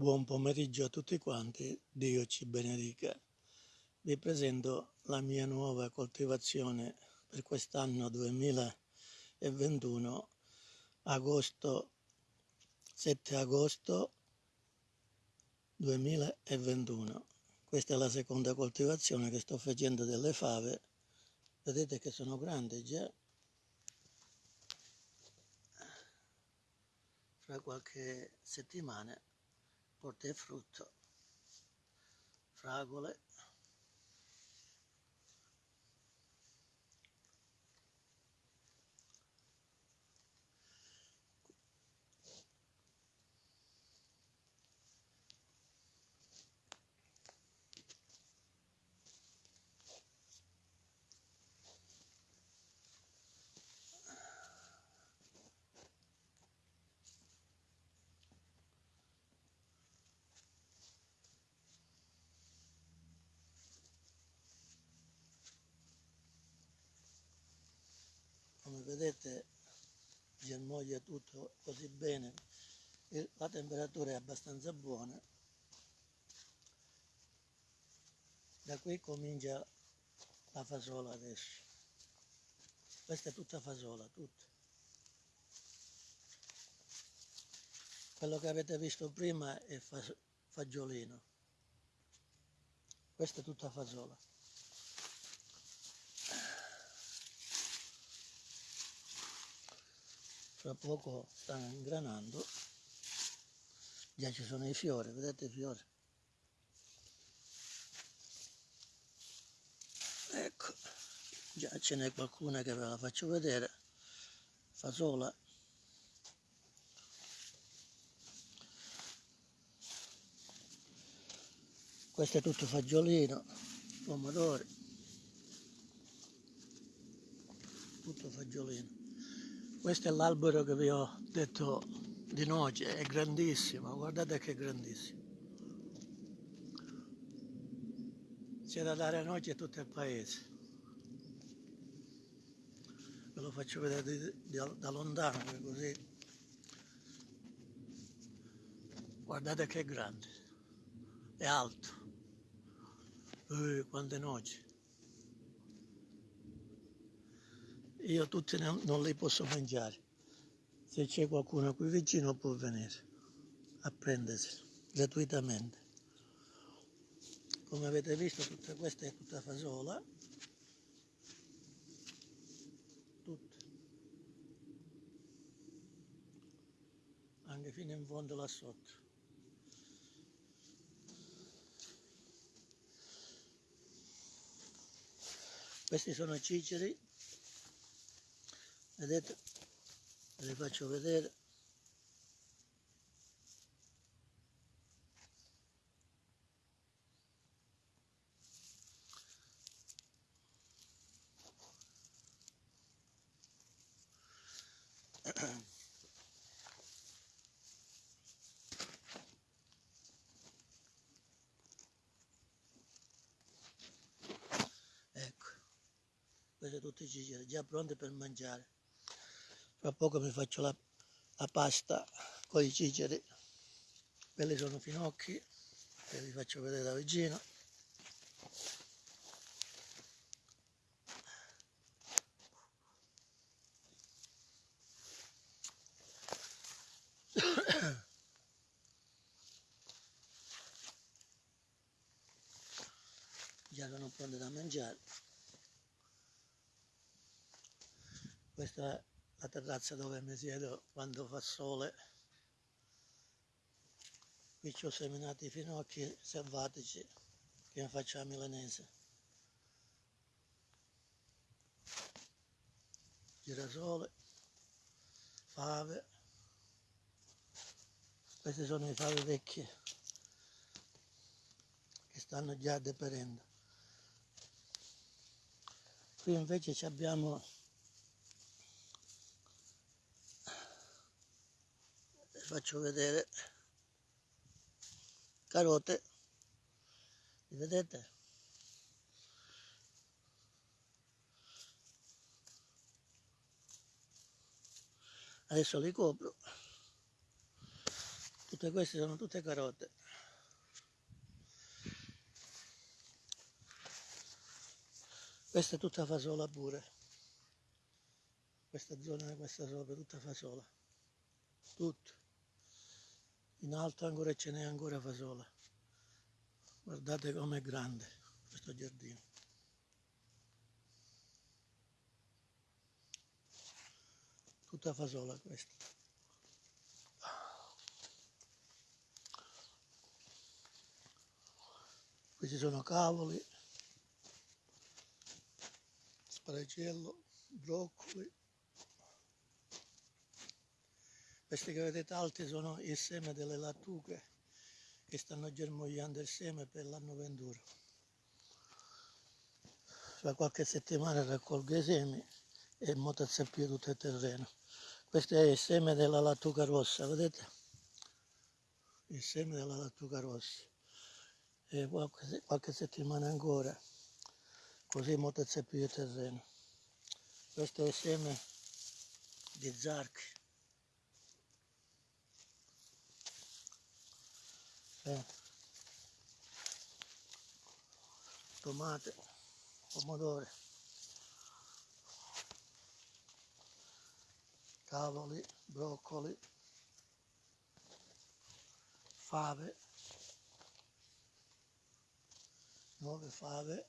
Buon pomeriggio a tutti quanti, Dio ci benedica. Vi presento la mia nuova coltivazione per quest'anno 2021, agosto, 7 agosto 2021. Questa è la seconda coltivazione che sto facendo delle fave. Vedete che sono grandi già. Fra qualche settimana porta frutto, fragole, come vedete germoglia tutto così bene la temperatura è abbastanza buona da qui comincia la fasola adesso. Questa è tutta fasola tutta. Quello che avete visto prima è fagiolino. Questa è tutta fasola fra poco stanno ingranando. Già ci sono i fiori vedete i fiori? Ecco già ce n'è qualcuna che ve la faccio vedere. Fasola questo è tutto fagiolino pomodori. Tutto fagiolino questo è l'albero che vi ho detto di noce, è grandissimo, guardate che è grandissimo. C'è da dare noce a tutto il paese. Ve lo faccio vedere di, di, da lontano, così. Guardate che è grande, è alto. Uh, quante noci. Io tutti non li posso mangiare. Se c'è qualcuno qui vicino può venire a prendersi gratuitamente. Come avete visto tutta questa è tutta fasola. Tutta. Anche fino in fondo là sotto. Questi sono ciceri vedete ve li faccio vedere. Ecco. I ciceri già pronti per mangiare fra poco mi faccio la, la pasta con i ciceri quelli sono finocchi ve li faccio vedere da vicino già sono pronte da mangiare. Questa terrazza dove mi siedo quando fa sole. Qui ci ho seminato i finocchi selvatici che faccio a milanese. Girasole, fave. Queste sono i fave vecchie che stanno già deperendo. Qui invece abbiamo faccio vedere. Carote. Li vedete? Adesso li copro. Tutte queste sono tutte carote. Questa è tutta fasola pure. Questa zona questa sopra tutta fasola. Tutto in alto ancora ce n'è ancora fasola. Guardate com'è grande questo giardino. Tutta fasola questa. Qui ci sono cavoli sparagello broccoli questi che vedete alti sono il seme delle lattughe che stanno germogliando il seme per l'anno venturo. Fra qualche settimana raccolgo i semi e motorzeppiò tutto il terreno. Questo è il seme della lattuga rossa vedete? Il seme della lattuga rossa. E qualche, qualche settimana ancora così motorzeppiò il terreno. Questo è il seme di zarchi eh. tomate pomodori cavoli broccoli fave nuove fave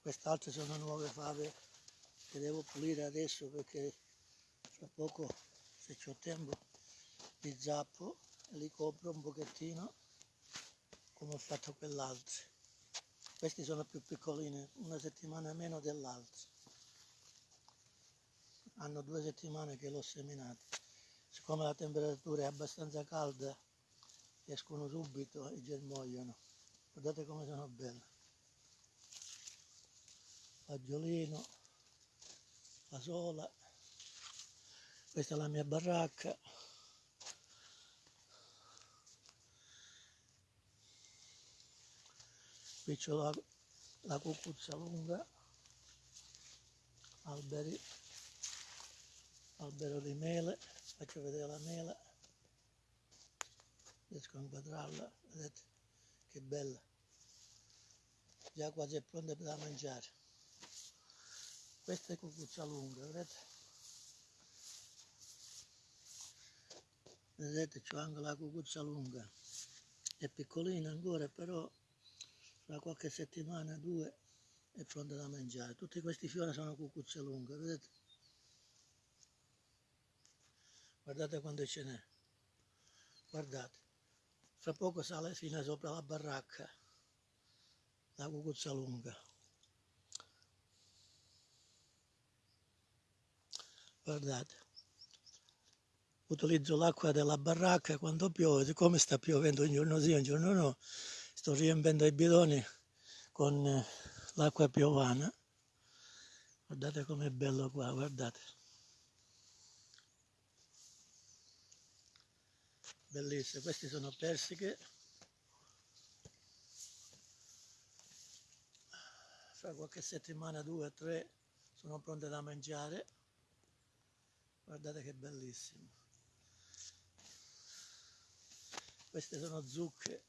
quest'altre sono nuove fave che devo pulire adesso perché fra poco se ho tempo li zappo li copro un pochettino come ho fatto quell'altro. Questi sono più piccolini una settimana meno dell'altro. Hanno due settimane che l'ho seminato. Siccome la temperatura è abbastanza calda escono subito e germogliano. Guardate come sono belle. Fagiolino fasola. Questa è la mia baracca qui c'ho la, la cucuzza lunga alberi albero di mele faccio vedere la mela riesco a inquadrarla vedete che bella. Già quasi è pronta da mangiare. Questa è cucuzza lunga vedete? Vedete c'ho anche la cucuzza lunga. È piccolina ancora però fra qualche settimana due è pronta da mangiare. Tutti questi fiori sono cucuzze lunghe vedete? Guardate quando ce n'è. Guardate. Fra poco sale fino sopra la baracca la cucuzza lunga. Guardate. Utilizzo l'acqua della baracca quando piove siccome sta piovendo un giorno sì un giorno no sto riempendo i bidoni con eh, l'acqua piovana. Guardate com'è bello qua guardate. Bellissime queste sono persiche. Fra qualche settimana due o tre sono pronte da mangiare. Guardate che bellissimo. Queste sono zucche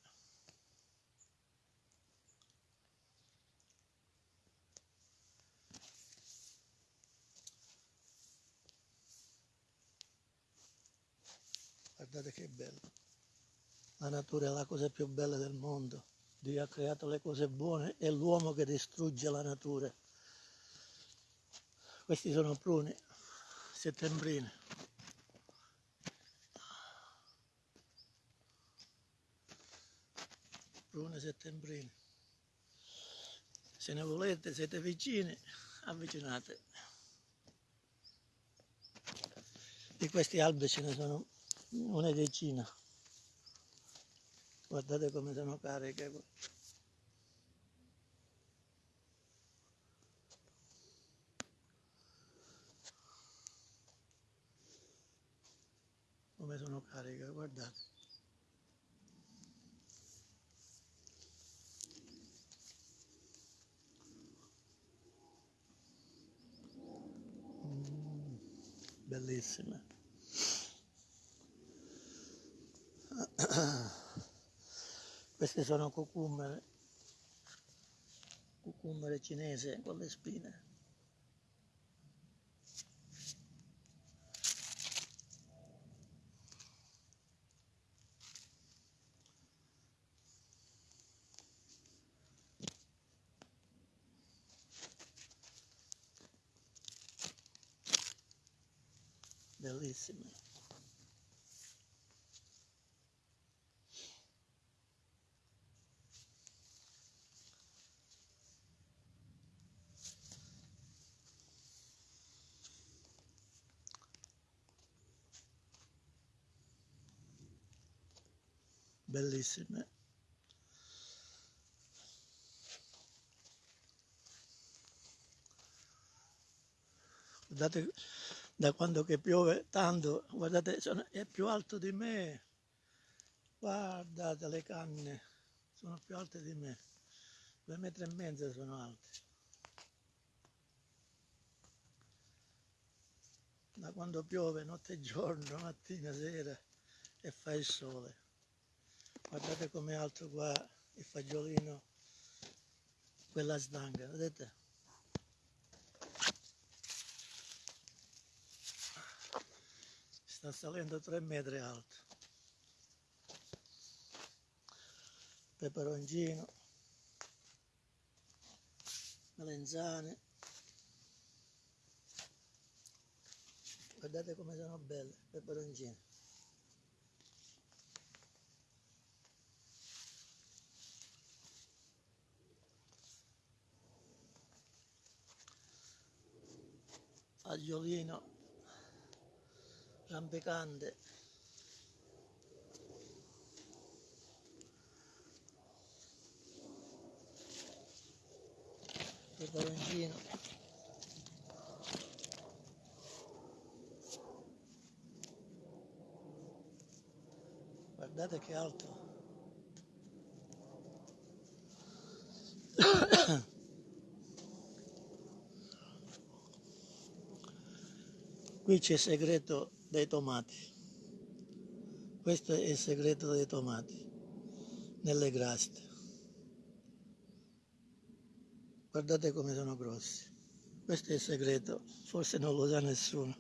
guardate che bello. La natura è la cosa più bella del mondo. Dio ha creato le cose buone e l'uomo che distrugge la natura. Questi sono pruni settembrine. Prune settembrine. Se ne volete siete vicini avvicinate. Di questi alberi ce ne sono una decina. Guardate come sono cariche come sono cariche guardate. Mm, bellissime Queste sono cucummere, cucummere cinese con le spine. Bellissime. Bellissime. Guardate da quando che piove tanto, guardate, sono, è più alto di me. Guardate le canne, sono più alte di me. Due metri e mezzo sono alte. Da quando piove notte e giorno, mattina, sera e fa il sole. Guardate com'è alto qua il fagiolino, quella stanga, vedete? Sta salendo 3 metri alto. Peperoncino, melenzane. Guardate come sono belle, peperoncini. Agliolino rampicante peperoncino. Guardate che alto Qui c'è il segreto dei tomati. Questo è il segreto dei tomati, nelle graste. Guardate come sono grossi. Questo è il segreto, forse non lo sa nessuno.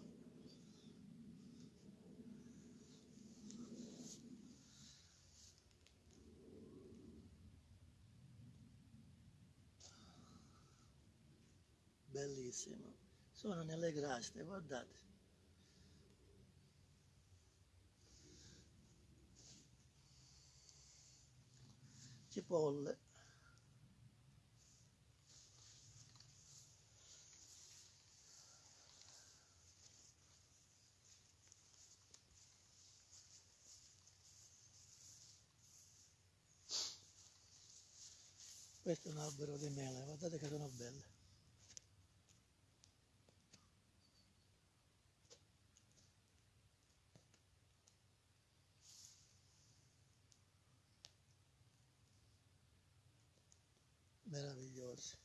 Bellissimo. Sono nelle graste, guardate. Cipolle questo è un albero di mele guardate che sono belle meravigliosi.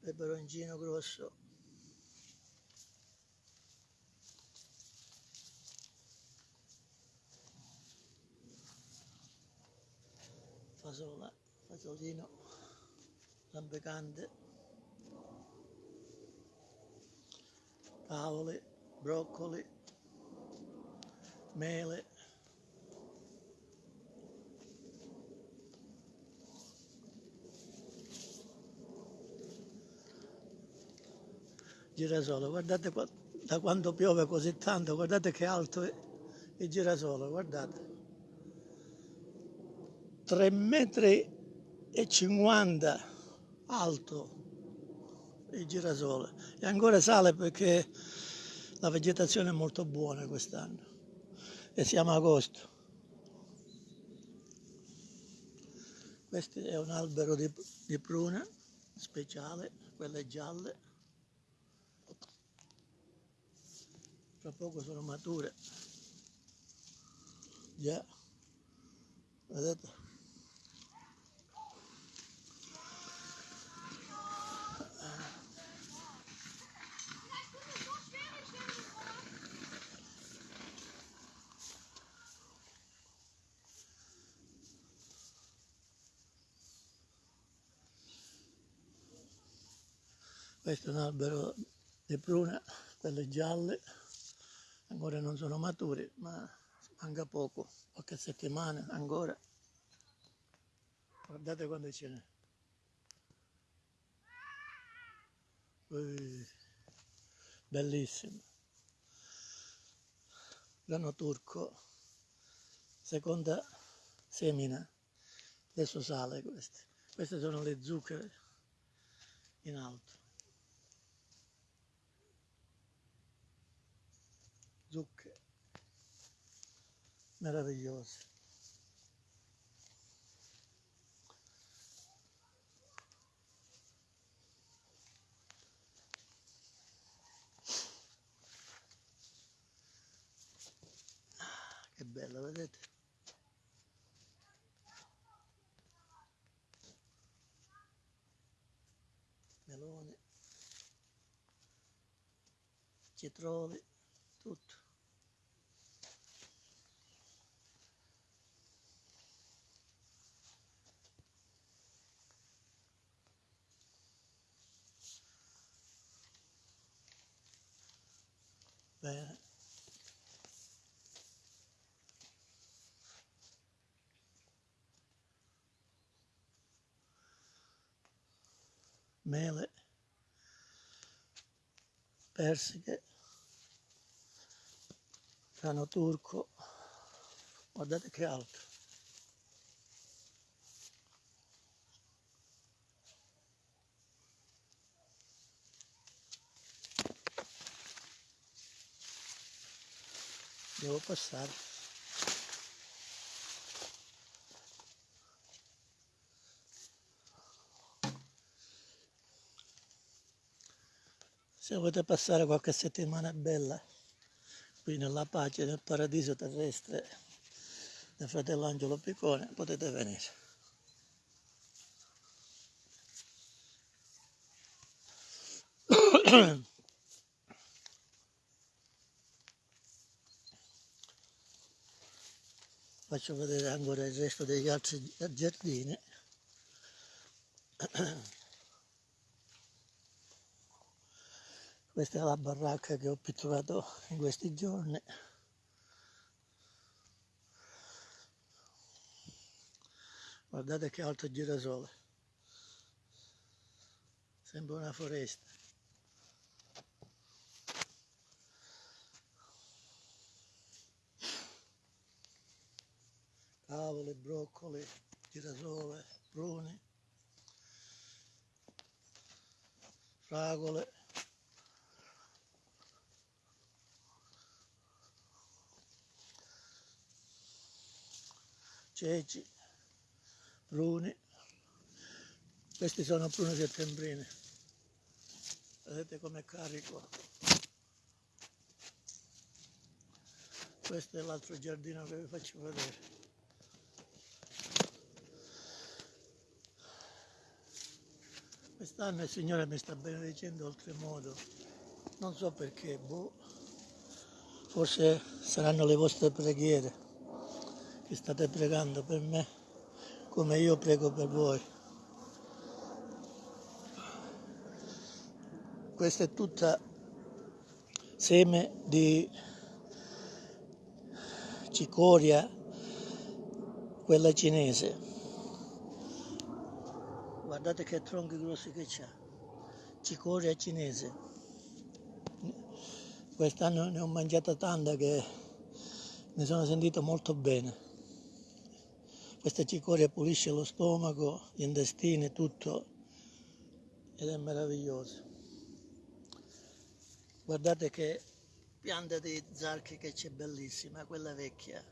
Peperoncino grosso. Fasola, fasolino, lampecante, cavoli, broccoli, mele, girasole, guardate qua, da quando piove così tanto, guardate che alto è il girasole, guardate. 3 metri e 50 alto il girasole e ancora sale perché la vegetazione è molto buona quest'anno e siamo a agosto. Questo è un albero di, di prune speciale, quelle gialle. tra poco sono mature. Già, vedete? Questo è un albero di pruna, quelle gialle ancora non sono maturi ma manca poco qualche settimana ancora. Guardate quando ce n'è. Bellissimo. Grano turco seconda semina. Adesso sale queste. Queste sono le zucche in alto zucche. Meravigliose. Che bella vedete? Melone. Cetroli tutto bene. Mele, persiche, grano turco, guardate che alto. Devo passare. se volete passare qualche settimana bella qui nella pace nel paradiso terrestre del fratello Angelo Piccone potete venire faccio vedere ancora il resto degli altri giardini questa è la baracca che ho pitturato in questi giorni. Guardate che alto girasole sembra una foresta cavole, broccoli, girasole, pruni fragole ceci, pruni, questi sono prune settembrine, vedete com'è carico. Questo è l'altro giardino che vi faccio vedere. Quest'anno il Signore mi sta benedicendo oltremodo, non so perché, boh, forse saranno le vostre preghiere che state pregando per me come io prego per voi. Questa è tutta seme di cicoria, quella cinese. Guardate che tronchi grossi che c'ha. Cicoria cinese. Quest'anno ne ho mangiata tanta che mi sono sentito molto bene. Questa cicoria pulisce lo stomaco, gli intestini, tutto ed è meraviglioso. Guardate che pianta di zarchi che c'è bellissima, quella vecchia,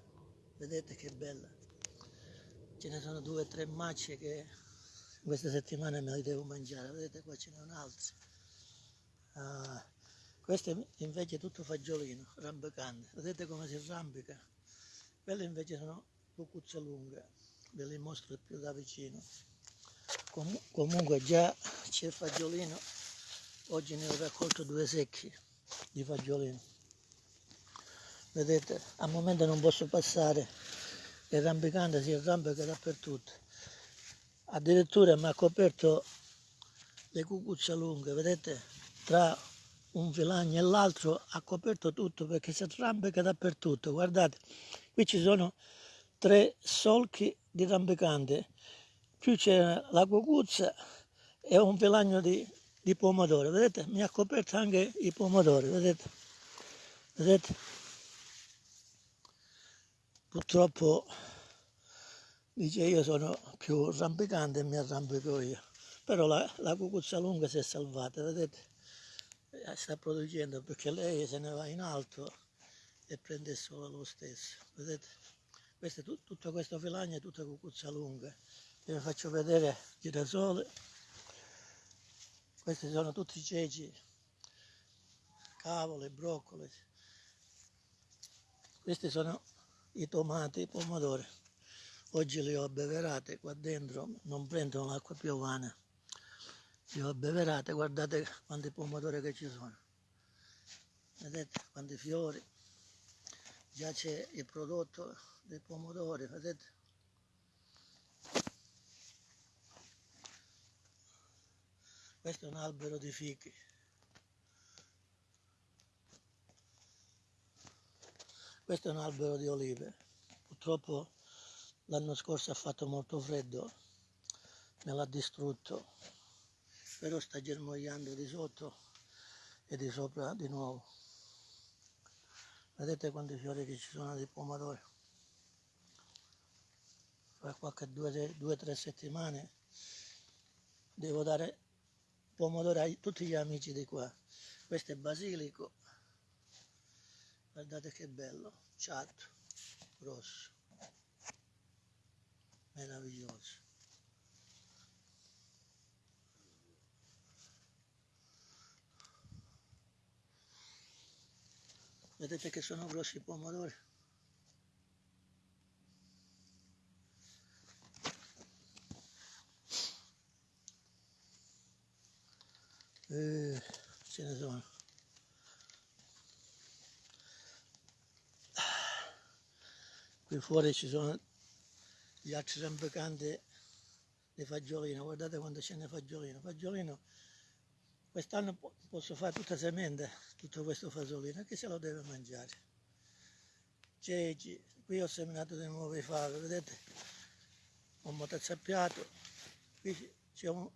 vedete che bella. Ce ne sono due o tre macce che questa settimana me le devo mangiare, vedete qua ce n'è un'altra. Ah, questo invece è tutto fagiolino, rampicante, vedete come si arrampica? Quelle invece sono bucuzza lunga ve li mostro più da vicino Com comunque già c'è il fagiolino oggi ne ho raccolto due secchi di fagiolino vedete al momento non posso passare il rampicante si arrampica dappertutto addirittura mi ha coperto le cucuzze lunghe, vedete, tra un filagno e l'altro ha coperto tutto perché si arrampica dappertutto. Guardate, qui ci sono tre solchi di rampicante, più c'è la cucuzza e un filagno di, di pomodoro, vedete? Mi ha coperto anche i pomodori, vedete? Vedete? Purtroppo dice io sono più rampicante e mi arrampico io. Però la, la cucuzza lunga si è salvata vedete? Eh, sta producendo perché lei se ne va in alto e prende solo lo stesso vedete? Questo, tutto questo filagno è tutta cucuzza lunga. Vi faccio vedere girasole questi sono tutti ceci cavole, broccoli. Questi sono i tomati, pomodori oggi li ho abbeverate qua dentro non prendono l'acqua piovana li ho abbeverate, guardate quanti pomodori che ci sono. Vedete quanti fiori. Già c'è il prodotto dei pomodori, vedete? Questo è un albero di fichi. Questo è un albero di olive. Purtroppo l'anno scorso ha fatto molto freddo, me l'ha distrutto però sta germogliando di sotto e di sopra di nuovo. Vedete quanti fiori che ci sono di pomodori? Fra qualche due o tre settimane devo dare pomodori a tutti gli amici di qua. Questo è basilico. Guardate che bello ciatto rosso meraviglioso Vedete che sono grossi i pomodori. Eh, ce ne sono. Qui fuori ci sono gli altri rampicanti di fagiolino, guardate quanto ce n'è fagiolino. Fagiolino Quest'anno posso fare tutta semente, tutto questo fasolino, che se lo deve mangiare. Ceci, qui ho seminato di nuove fave, vedete? Ho motazappiato, qui c'è un,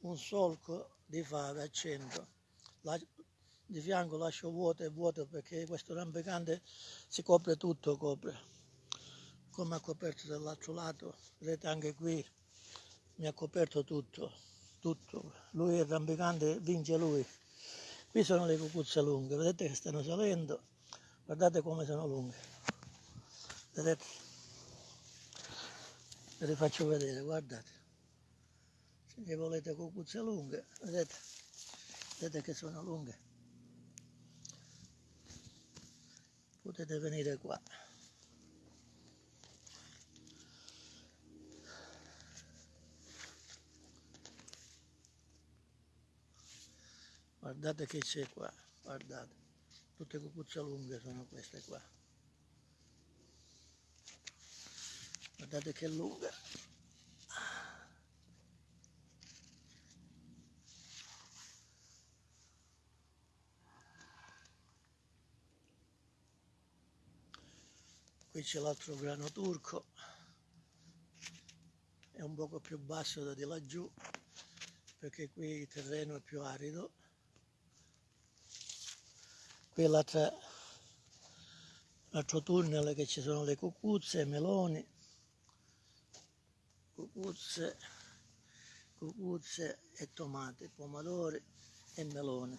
un, solco di fave a centro. La, di fianco lascio vuoto e vuoto perché questo rampicante si copre tutto, copre. Come ha coperto dall'altro lato, vedete anche qui mi ha coperto tutto tutto. Lui è rampicante, vince lui. Qui sono le cucuzze lunghe, vedete che stanno salendo, guardate come sono lunghe. Vedete? Ve le faccio vedere, guardate. Se volete cucuzze lunghe, vedete? Vedete che sono lunghe. Potete venire qua. Guardate che c'è qua guardate. Tutte cucuzze lunghe sono queste qua. Guardate che lunga qui c'è l'altro grano turco. È un poco più basso da di laggiù perché qui il terreno è più arido qui l'altro tunnel che ci sono le cucuzze, meloni, cucuzze, cucuzze e tomate, pomodori e melone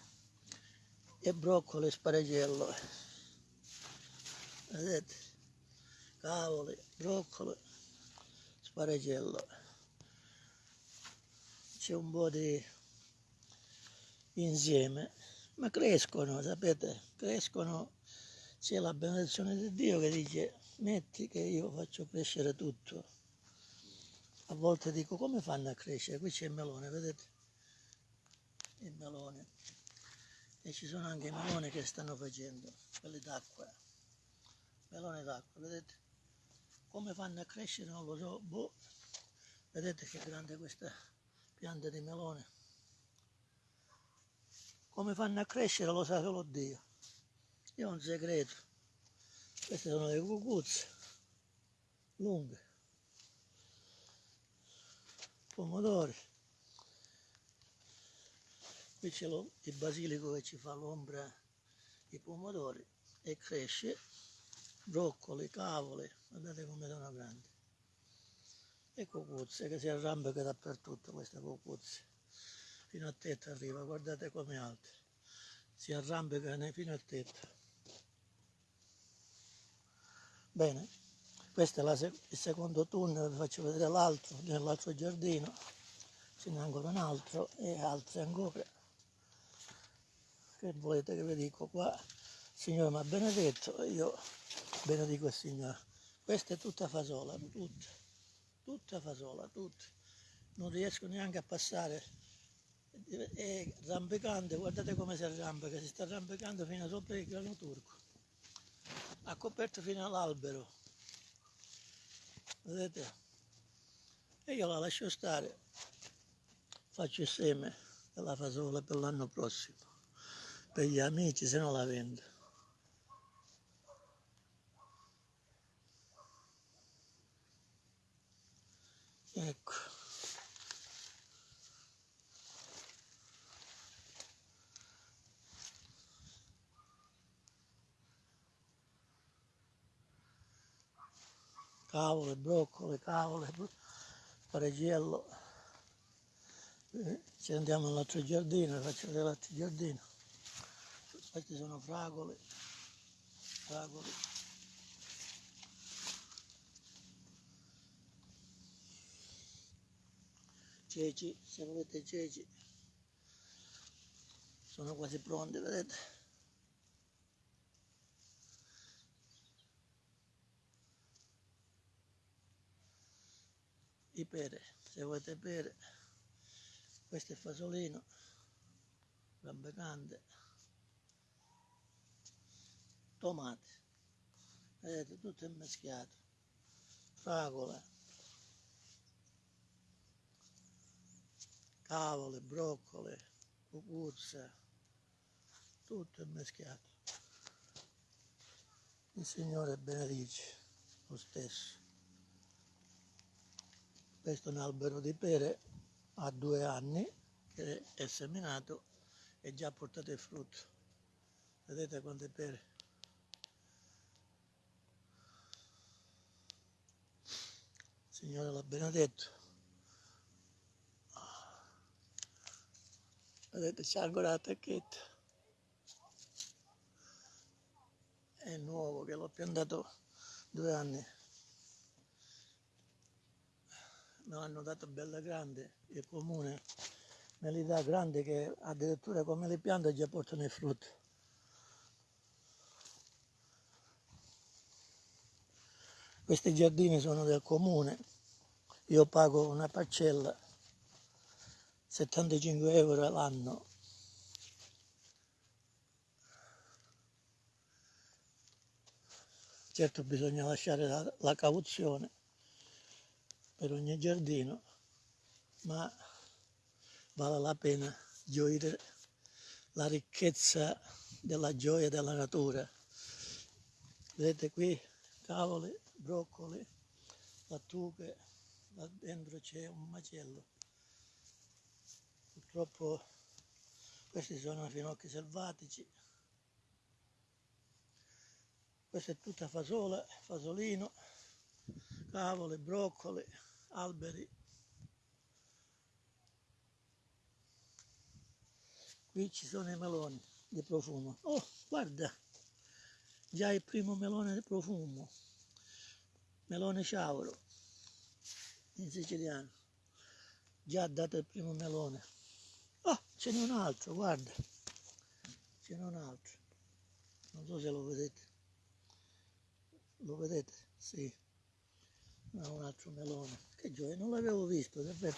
e broccoli e sparagello. Vedete? Cavoli, broccoli, sparagello. C'è un po' di insieme ma crescono, sapete, crescono, c'è la benedizione di Dio che dice metti che io faccio crescere tutto. A volte dico come fanno a crescere? Qui c'è il melone, vedete? Il melone. E ci sono anche i meloni che stanno facendo, quelli d'acqua. Melone d'acqua, vedete? Come fanno a crescere non lo so, boh. Vedete che grande questa pianta di melone? come fanno a crescere lo sa solo Dio. Ho un segreto. Queste sono le cucuzze lunghe, pomodori. Qui c'è il basilico che ci fa l'ombra i pomodori e cresce broccoli, cavole, guardate come sono grandi. E cucuzze che si arrampica dappertutto queste cucuzze. Fino a tetto arriva, guardate come è alte. Si arrampicano fino a tetto. Bene, questo è sec- il secondo tunnel, vi faccio vedere l'altro, nell'altro giardino. Ce n'è ancora un altro e altri ancora. Che volete che vi dico qua? Il Signore mi ha benedetto io benedico il Signore. Questa è tutta fasola, tutta, tutta fasola, tutta. Non riesco neanche a passare. È rampicante, guardate come si arrampica, si sta arrampicando fino sopra il grano turco. Ha coperto fino all'albero. Vedete? E io la lascio stare. Faccio il seme della fasola per l'anno prossimo. Per gli amici, se no la vendo. Ecco. Cavole, broccoli, cavole, pareggiello. Eh, Ci andiamo all'altro giardino, faccio vedere l'altro giardino. Questi sono fragole, fragole. Ceci, se volete ceci, sono quasi pronti, vedete? I pere, se volete pere, questo è fasolino, rampicante, tomate, vedete tutto è mischiato, fragole, cavole, broccoli, cucuzza, tutto è mischiato. Il Signore benedice lo stesso. Questo è un albero di pere, ha due anni che è seminato e già portato il frutto. Vedete quante pere? Il Signore l'ha benedetto. Vedete, c'è ancora la tecchetta. È nuovo che l'ho piantato due anni. Me l'hanno dato bella grande, il comune me li dà grandi che addirittura come le piante già portano il frutto. Questi giardini sono del comune, io pago una parcella 75 euro l'anno. Certo bisogna lasciare la, la cauzione per ogni giardino, ma vale la pena gioire la ricchezza della gioia della natura. Vedete qui cavoli, broccoli, lattughe, là dentro c'è un macello. Purtroppo questi sono finocchi selvatici. Questa è tutta fasola, fasolino, cavoli, broccoli, alberi. Qui ci sono i meloni di profumo. Oh, guarda, già il primo melone di profumo. Melone ciauro, in siciliano. Già dato il primo melone. Oh, ce n'è un altro, guarda. Ce n'è un altro. Non so se lo vedete. Lo vedete? Sì. No, un altro melone. Che gioia, non l'avevo visto, davvero.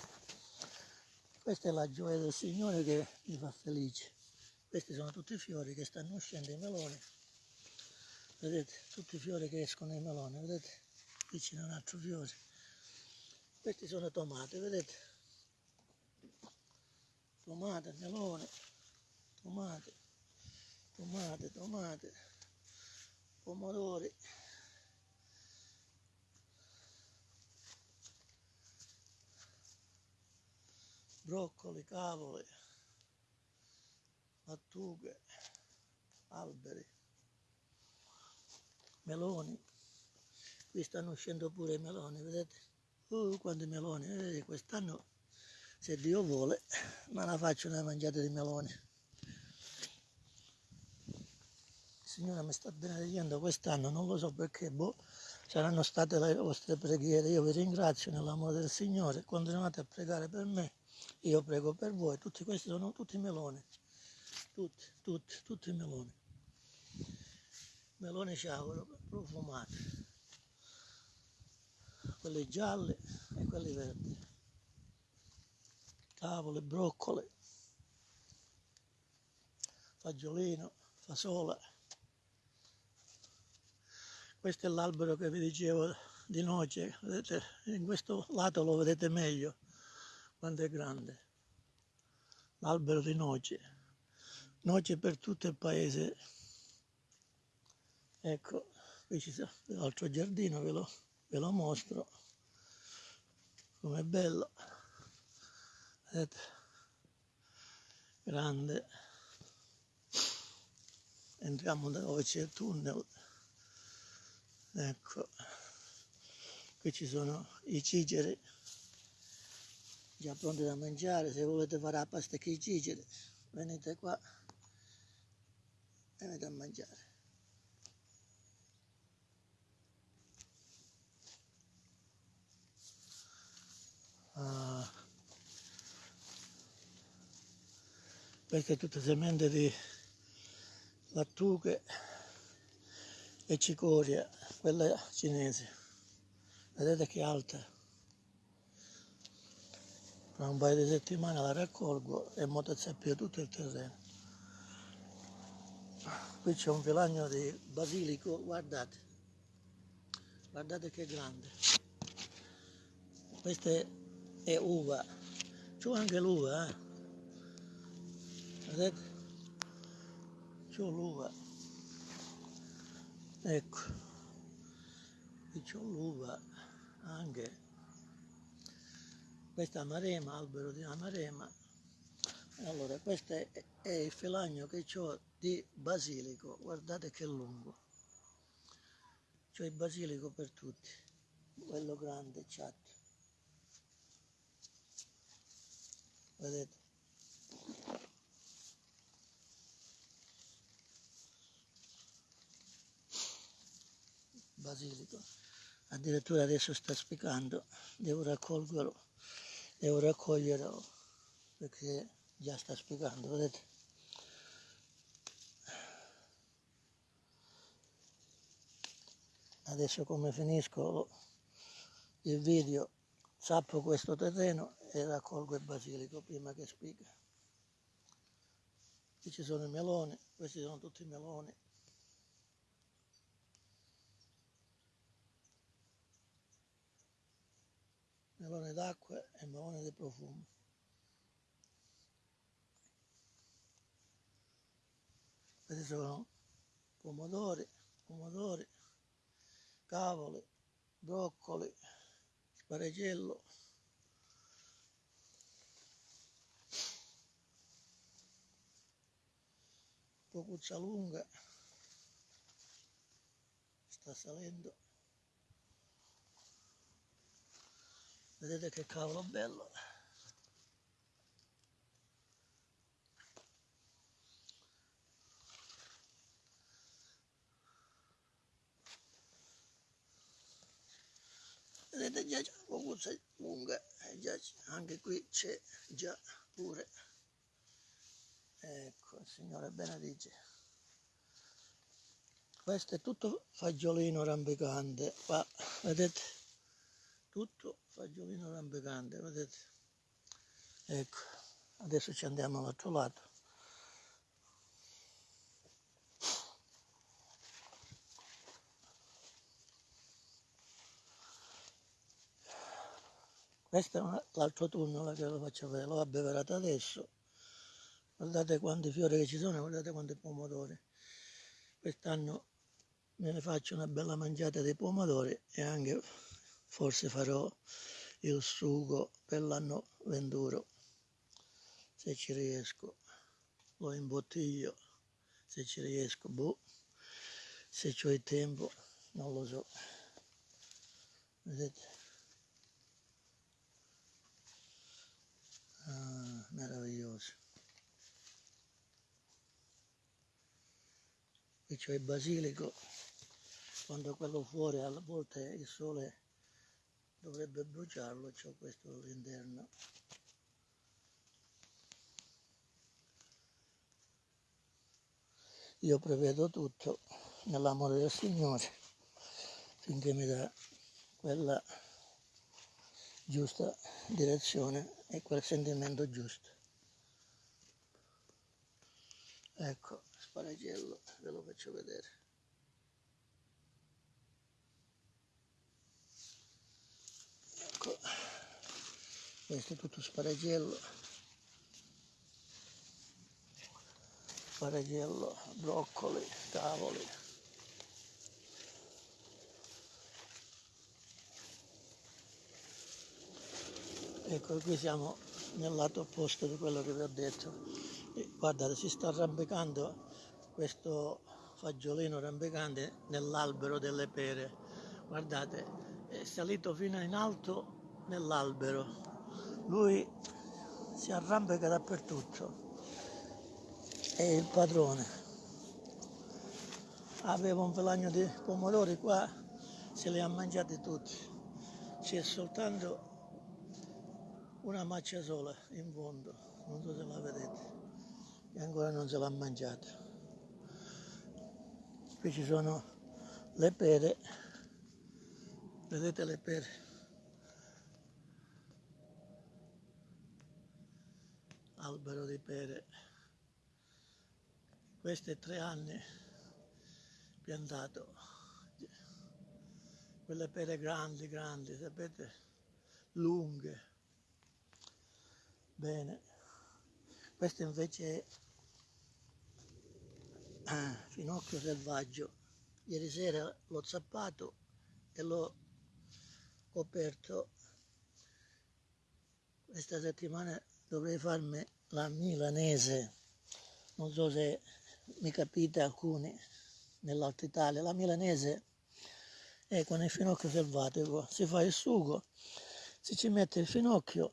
Questa è la gioia del Signore che mi fa felice. Questi sono tutti i fiori che stanno uscendo i meloni. Vedete? Tutti i fiori che escono i meloni, vedete? Qui c'è un altro fiore. Questi sono tomate, vedete? Tomate, melone, tomate, tomate, tomate, pomodori, broccoli, cavole, lattughe, alberi, meloni. Qui stanno uscendo pure i meloni, vedete? Uh, quanti meloni, vedete? Quest'anno, se Dio vuole, me la faccio una mangiata di meloni. Il Signore mi sta benedicendo quest'anno, non lo so perché, boh, saranno state le vostre preghiere. Io vi ringrazio nell'amore del Signore, continuate a pregare per me io prego per voi, tutti questi sono tutti meloni, tutti, tutti, tutti meloni. Meloni ciauro profumati, quelli gialli e quelli verdi. Tavole, broccole, fagiolino, fasola. Questo è l'albero che vi dicevo di noce, vedete, in questo lato lo vedete meglio quanto è grande. L'albero di noce. Noce per tutto il paese. Ecco qui ci sta l'altro giardino ve lo, ve lo mostro. Com'è bello. Vedete? Grande. Entriamo da dove c'è il tunnel. Ecco. Qui ci sono i cigeri già pronti da mangiare, se volete fare la pasta che cicere, venite qua, venite a mangiare. Ah, queste tutte semente di lattughe e cicoria, quella cinese. Vedete che alta tra un paio di settimane la raccolgo e motozappio tutto il terreno. Qui c'è un filagno di basilico, guardate, guardate che grande. Questa è, è uva, c'ho anche l'uva, eh? vedete? C'ho l'uva, ecco, qui c'ho l'uva anche questa è amarema, albero di amarema. Allora, questo è, il filagno che ho di basilico, guardate che lungo. C'ho il basilico per tutti, quello grande, chat. Vedete? Basilico. Addirittura adesso sta spiccando, devo raccoglierlo devo raccoglierlo perché già sta spiegando, vedete? Adesso come finisco il video zappo questo terreno e raccolgo il basilico prima che spiega. Qui ci sono i meloni, questi sono tutti i meloni. Melone d'acqua e melone di profumo. Questi sono pomodori, pomodori, cavoli, broccoli, sparegello, pocuccia lunga, sta salendo. Vedete che cavolo bello. Vedete già c'è cuccia lunga, già anche qui c'è già pure. Ecco, il Signore benedice. Questo è tutto fagiolino rampicante, qua vedete, tutto fagiolino rampicante, vedete? Ecco, adesso ci andiamo all'altro lato. Questo è l'altro tunnel che lo faccio vedere, l'ho abbeverato adesso, guardate quanti fiori che ci sono guardate quanti pomodori quest'anno me ne faccio una bella mangiata di pomodori e anche forse farò il sugo per l'anno venturo. Se ci riesco lo imbottiglio. Se ci riesco boh. Se ho il tempo non lo so. Vedete? Ah, meraviglioso. Qui c'è il basilico. Quando quello fuori alla volte il sole dovrebbe bruciarlo c'ho questo all'interno io prevedo tutto nell'amore del Signore finché mi dà quella giusta direzione e quel sentimento giusto. Ecco, sparagello, ve lo faccio vedere. Questo è tutto sparagello. Sparagello, broccoli, cavoli. Ecco, qui siamo nel lato opposto di quello che vi ho detto. E guardate, si sta arrampicando questo fagiolino arrampicante nell'albero delle pere. Guardate, è salito fino in alto nell'albero. Lui si arrampica dappertutto. È il padrone. Aveva un pelagno di pomodori qua, se li ha mangiati tutti. C'è soltanto una maccia sola in fondo, non so se la vedete, e ancora non se l'ha mangiata. Qui ci sono le pere, vedete le pere? Albero di pere. Questi tre anni piantato, quelle pere grandi, grandi, sapete, lunghe. Bene, questo invece è ah, finocchio selvaggio. Ieri sera l'ho zappato e l'ho coperto. Questa settimana dovrei farmi la milanese. Non so se mi capite alcuni nell'Alta Italia. La milanese è con il finocchio selvatico. Si fa il sugo, si ci mette il finocchio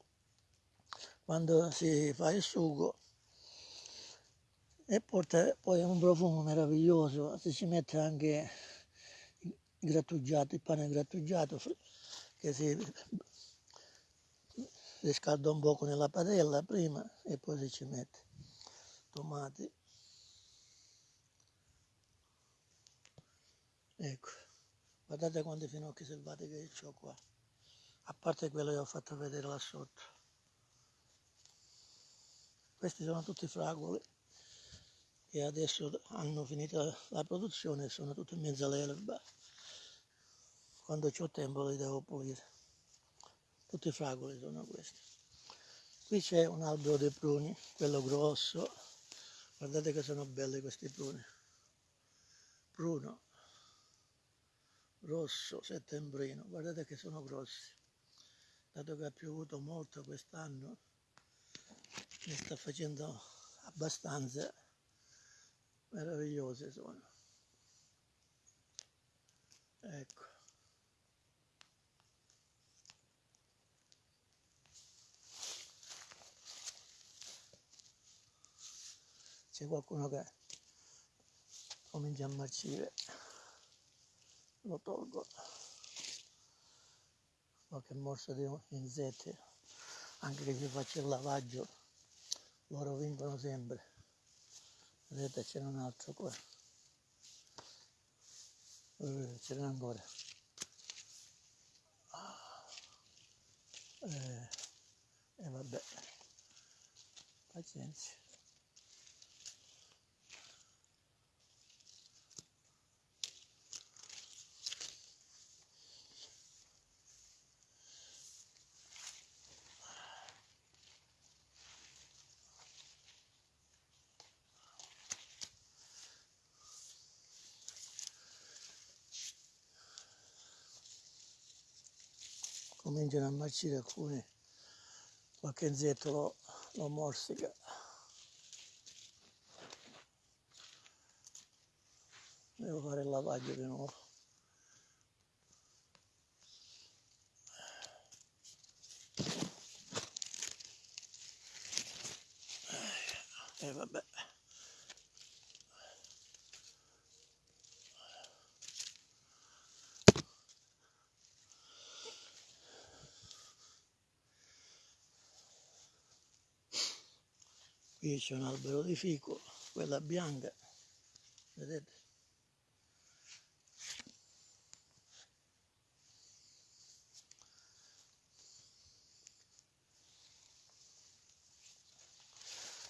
quando si fa il sugo e porta poi un profumo meraviglioso, si ci mette anche il grattugiato, il pane grattugiato che si riscalda un poco nella padella prima e poi si ci mette tomati. Ecco, guardate quanti finocchi selvatici che ho qua, a parte quello che ho fatto vedere là sotto. Questi sono tutti fragoli e adesso hanno finito la produzione sono tutti in mezzo all'erba. Quando ho tempo li devo pulire. Tutti fragoli sono questi. Qui c'è un albero di pruni, quello grosso. Guardate che sono belli questi pruni. Pruno, rosso, settembrino. Guardate che sono grossi. Dato che ha piovuto molto quest'anno, ne sta facendo abbastanza meravigliose sono ecco c'è qualcuno che comincia a marcire. Lo tolgo. Qualche morso di insetti anche che si faccia il lavaggio loro vincono sempre. Vedete c'è un altro qua. Eh, ce n'è ancora. E eh, eh, vabbè pazienza cominciano a marcire alcuni, qualche insetto lo, lo morsica. Devo fare il lavaggio di nuovo. E eh, vabbè. Qui c'è un albero di fico, quella bianca, vedete?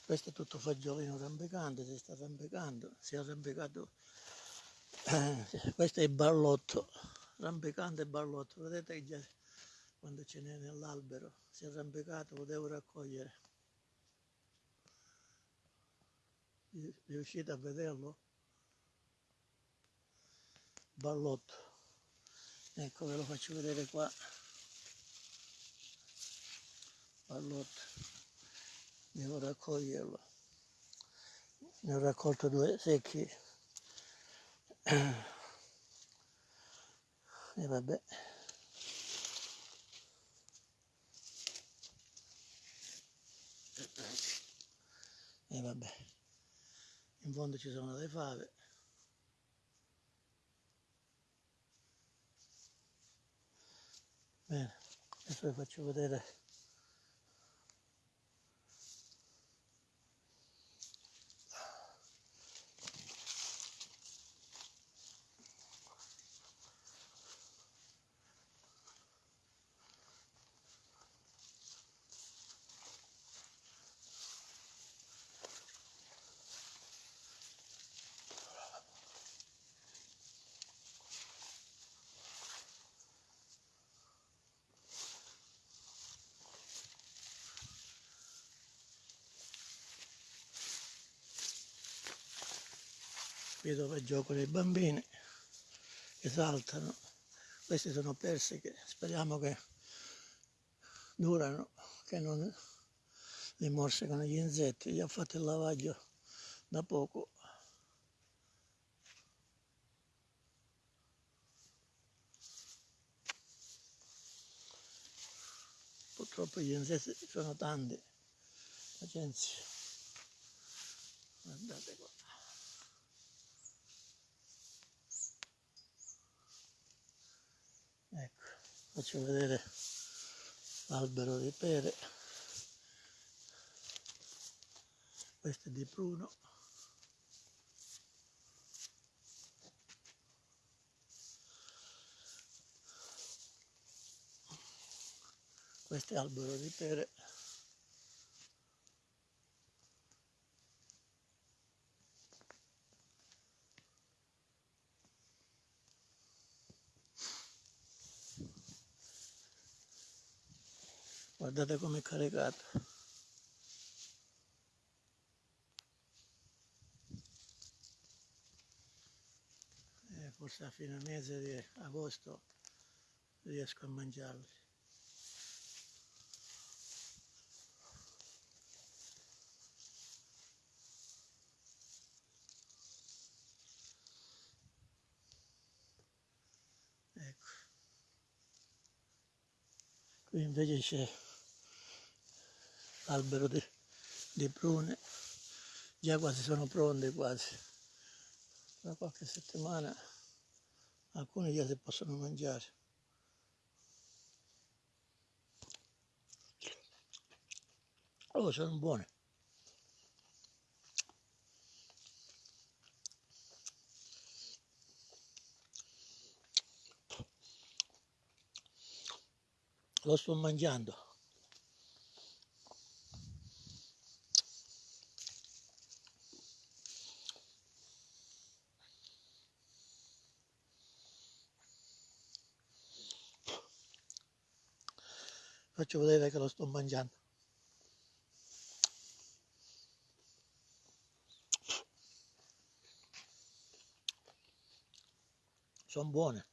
questo è tutto fagiolino rampicante si sta rampicando si è arrampicato eh, questo è il ballotto rampicante ballotto vedete che già quando ce n'è nell'albero si è arrampicato lo devo raccogliere riuscite a vederlo? ballotto. Ecco ve lo faccio vedere qua. Ballotto. Devo raccoglierlo. Ne ho raccolto due secchi. E vabbè. E vabbè in fondo ci sono le fave. Bene adesso vi faccio vedere qui dove giocano i bambini che saltano. Questi sono persiche speriamo che durano che non li morsicano gli insetti. Gli ho fatto il lavaggio da poco. Purtroppo gli insetti sono tanti. Pazienza. Guardate qua faccio vedere l'albero di pere. Questo è di pruno questo è albero di pere guardate come è caricato. E forse a fine mese di agosto riesco a mangiarli. Ecco. Qui invece c'è albero di, di prune. Già quasi sono pronte quasi. Tra qualche settimana alcune già si possono mangiare. Oh sono buone. Lo sto mangiando faccio vedere che lo sto mangiando. Sono buone.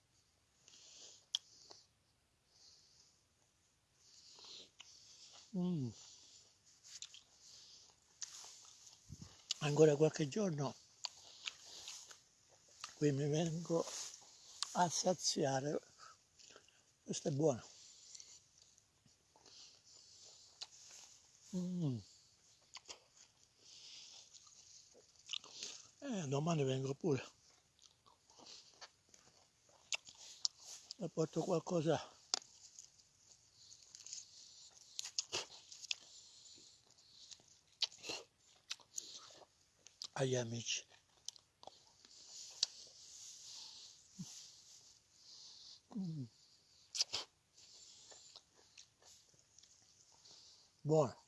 Mm. ancora qualche giorno qui mi vengo a saziare. Questo è buono mm. eh, domani vengo pure e porto qualcosa agli amici Mm. buono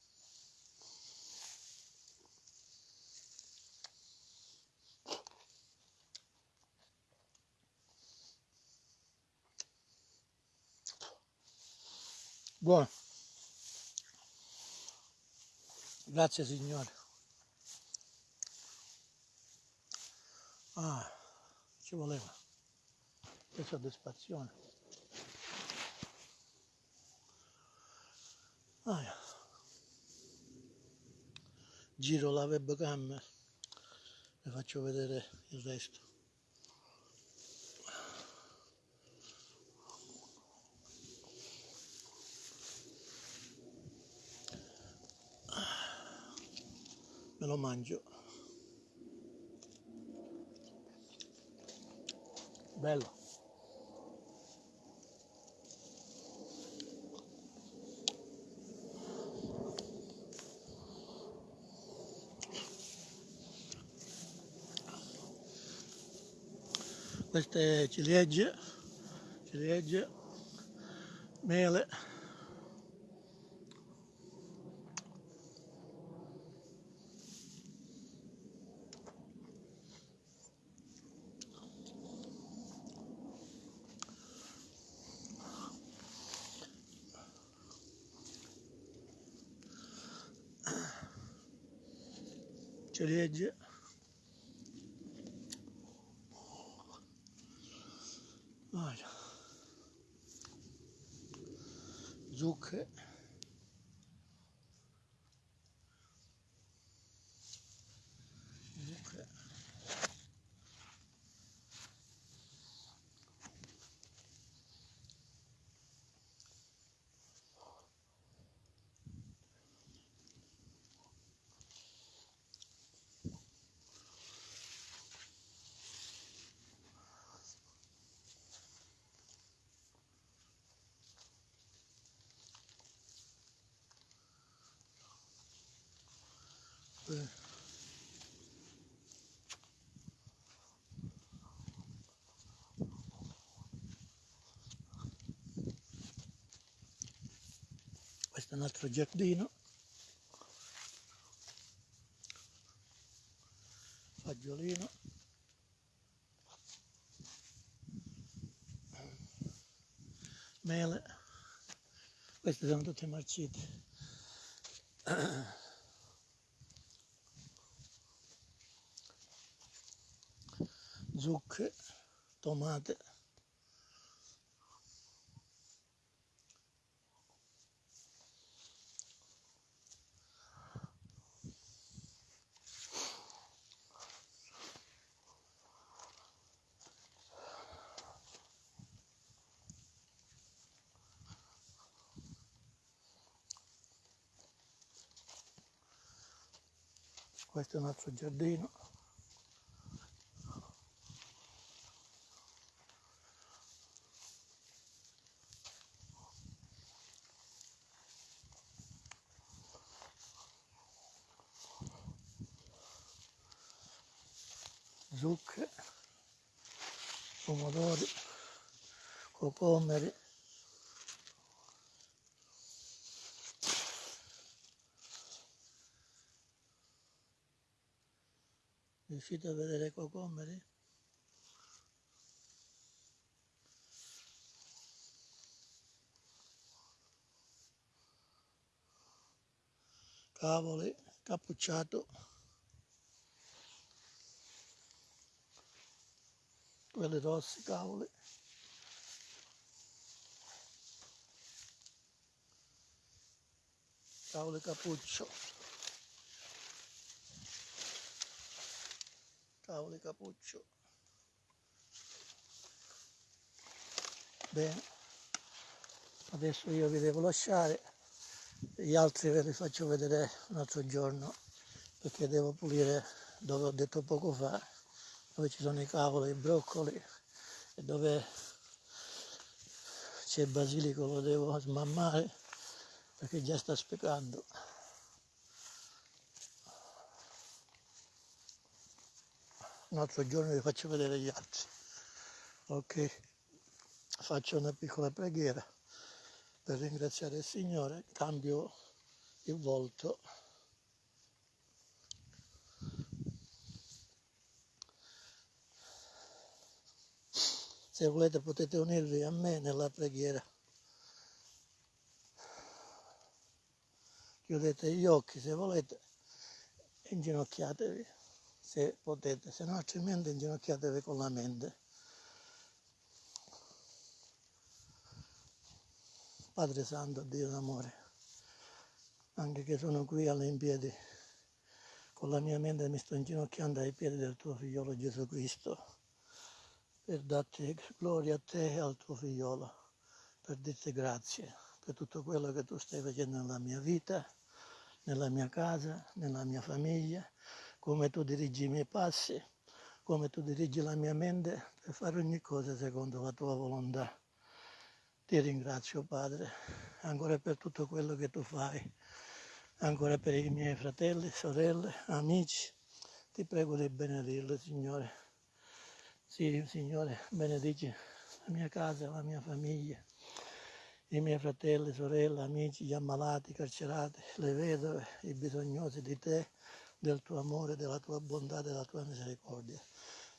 buono. Grazie signore. Ah ci voleva. Che soddisfazione. Ah, giro la webcam e faccio vedere il resto lo mangio. Bello. Queste ciliegie ciliegie mele questo è un altro giardino. Fagiolino. Mele. Queste sono tutte marcite zucche tomate un altro giardino zucche pomodori cocomeri riuscite a vedere cocomeri? cavoli cappucciato. Quelli rossi cavoli. Cavoli cappuccio cavoli cappuccio. Bene. Adesso io vi devo lasciare. Gli altri ve li faccio vedere un altro giorno perché devo pulire dove ho detto poco fa dove ci sono i cavoli, i broccoli e dove c'è il basilico lo devo smammare perché già sta spiegando un altro giorno vi faccio vedere gli altri. Ok faccio una piccola preghiera per ringraziare il Signore. Cambio il volto. Se volete potete unirvi a me nella preghiera. Chiudete gli occhi se volete inginocchiatevi se potete, se no altrimenti inginocchiatevi con la mente. Padre Santo, Dio d'amore, anche che sono qui all'impiedi, con la mia mente mi sto inginocchiando ai piedi del tuo figliolo Gesù Cristo, per darti gloria a te e al tuo figliolo, per dirti grazie per tutto quello che tu stai facendo nella mia vita, nella mia casa, nella mia famiglia, come tu dirigi i miei passi, come tu dirigi la mia mente per fare ogni cosa secondo la tua volontà. Ti ringrazio Padre, ancora per tutto quello che tu fai, ancora per i miei fratelli, sorelle, amici. Ti prego di benedirli, Signore. Sì, Signore, benedici la mia casa, la mia famiglia, i miei fratelli, sorelle, amici, gli ammalati, i carcerati, le vedove, i bisognosi di te del tuo amore, della tua bontà, della tua misericordia.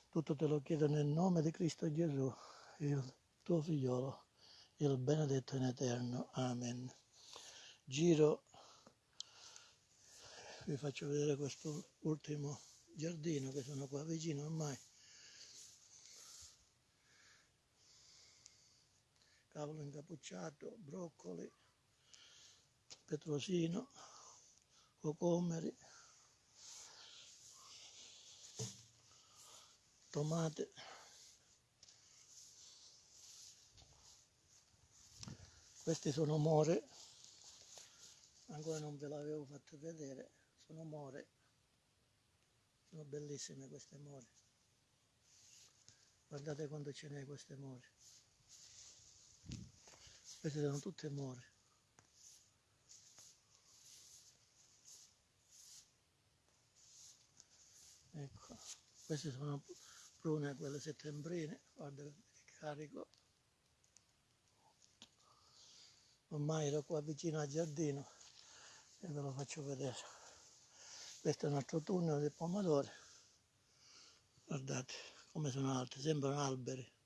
Tutto te lo chiedo nel nome di Cristo Gesù, il tuo figliolo, il benedetto in eterno. Amen. Giro, vi faccio vedere questo ultimo giardino che sono qua vicino ormai. Cavolo incappucciato, broccoli, petrosino, cocomeri, tomate. Questi sono more. Ancora non ve l'avevo fatto vedere. Sono more. Sono bellissime queste more. Guardate quanto ce n'è queste more. Queste sono tutte more. Ecco queste sono prune quelle settembrine, guarda che carico. Ormai ero qua vicino al giardino e ve lo faccio vedere. Questo è un altro tunnel di pomodori. Guardate come sono alti, sembrano alberi.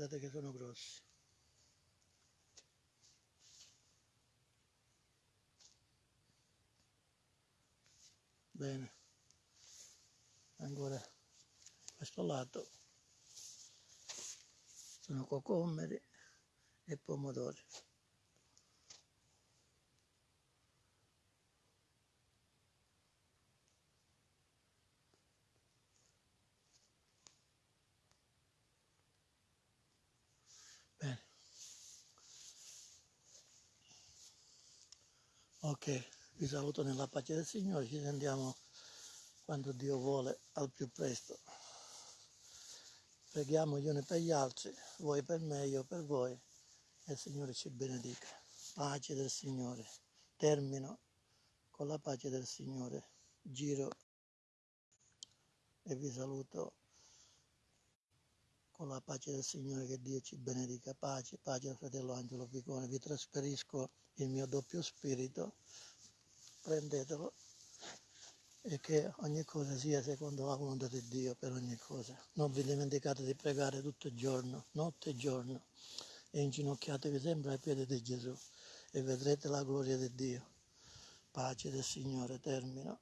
Guardate che sono grossi. Bene. Ancora questo lato. Sono cocomeri e pomodori Ok, vi saluto nella pace del Signore, ci sentiamo quando Dio vuole al più presto. Preghiamo gli uni per gli altri, voi per me, io per voi, e il Signore ci benedica. Pace del Signore. Termino con la pace del Signore. Giro e vi saluto con la pace del Signore, che Dio ci benedica. Pace, pace al fratello Angelo Picone. Vi trasferisco il mio doppio spirito, prendetelo e che ogni cosa sia secondo la volontà di Dio per ogni cosa. Non vi dimenticate di pregare tutto il giorno, notte e giorno, e inginocchiatevi sempre ai piedi di Gesù e vedrete la gloria di Dio. Pace del Signore, termino.